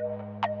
you